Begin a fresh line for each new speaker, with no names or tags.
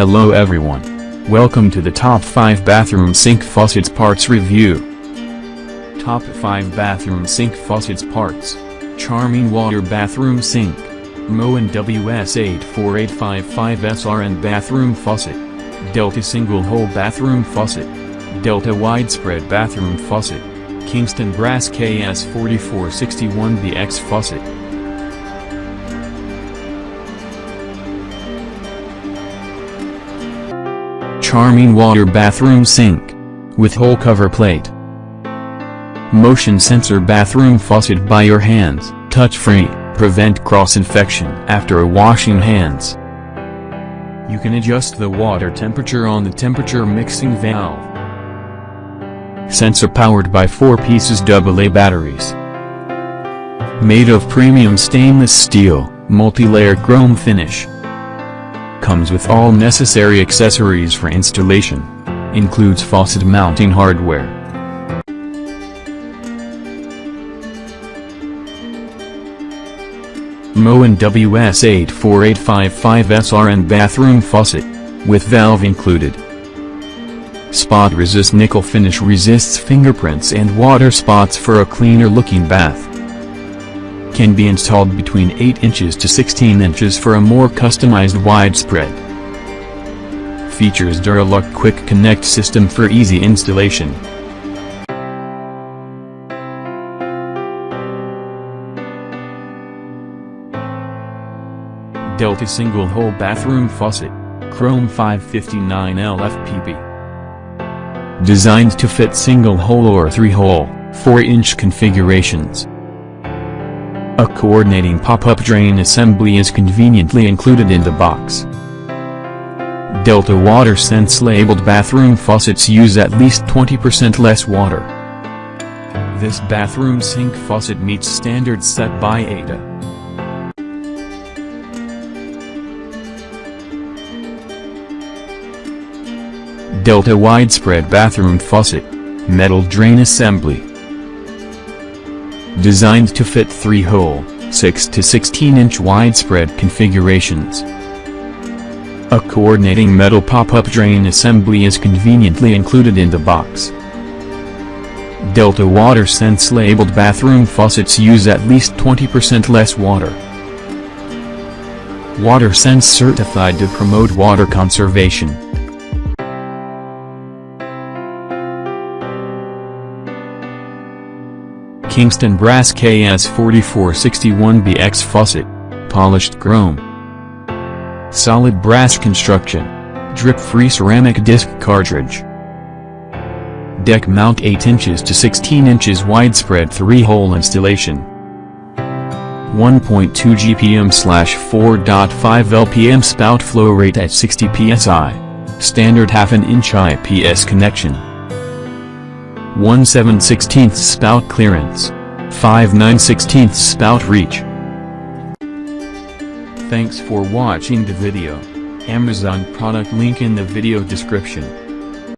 Hello everyone. Welcome to the top 5 bathroom sink faucets parts review. Top 5 bathroom sink faucets parts. Charming water bathroom sink. Moen WS84855SRN bathroom faucet. Delta single hole bathroom faucet. Delta widespread bathroom faucet. Kingston Brass KS4461BX faucet. Charming water bathroom sink. With hole cover plate. Motion sensor bathroom faucet by your hands, touch-free, prevent cross-infection after washing hands. You can adjust the water temperature on the temperature mixing valve. Sensor powered by 4 pieces AA batteries. Made of premium stainless steel, multi-layer chrome finish. Comes with all necessary accessories for installation. Includes faucet mounting hardware. Moen WS84855SRN bathroom faucet. With valve included. Spot resist nickel finish resists fingerprints and water spots for a cleaner looking bath. Can be installed between 8 inches to 16 inches for a more customized widespread. Features Duralock Quick Connect system for easy installation. Delta single hole bathroom faucet, Chrome 559 LFPP. Designed to fit single hole or 3-hole, 4-inch configurations. A coordinating pop-up drain assembly is conveniently included in the box. Delta Water Sense labeled bathroom faucets use at least 20% less water. This bathroom sink faucet meets standards set by ADA. Delta Widespread Bathroom Faucet. Metal Drain Assembly. Designed to fit 3-hole, 6 to 16-inch widespread configurations. A coordinating metal pop-up drain assembly is conveniently included in the box. Delta Water Sense labeled bathroom faucets use at least 20% less water. Water Sense certified to promote water conservation. Kingston Brass KS4461BX Faucet. Polished chrome. Solid brass construction. Drip-free ceramic disc cartridge. Deck mount 8 inches to 16 inches widespread 3-hole installation. 1.2 GPM slash 4.5 LPM spout flow rate at 60 psi. Standard half an inch IPS connection. 1 7 16 spout clearance. 5 9 16 spout reach. Thanks for watching the video. Amazon product link in the video description.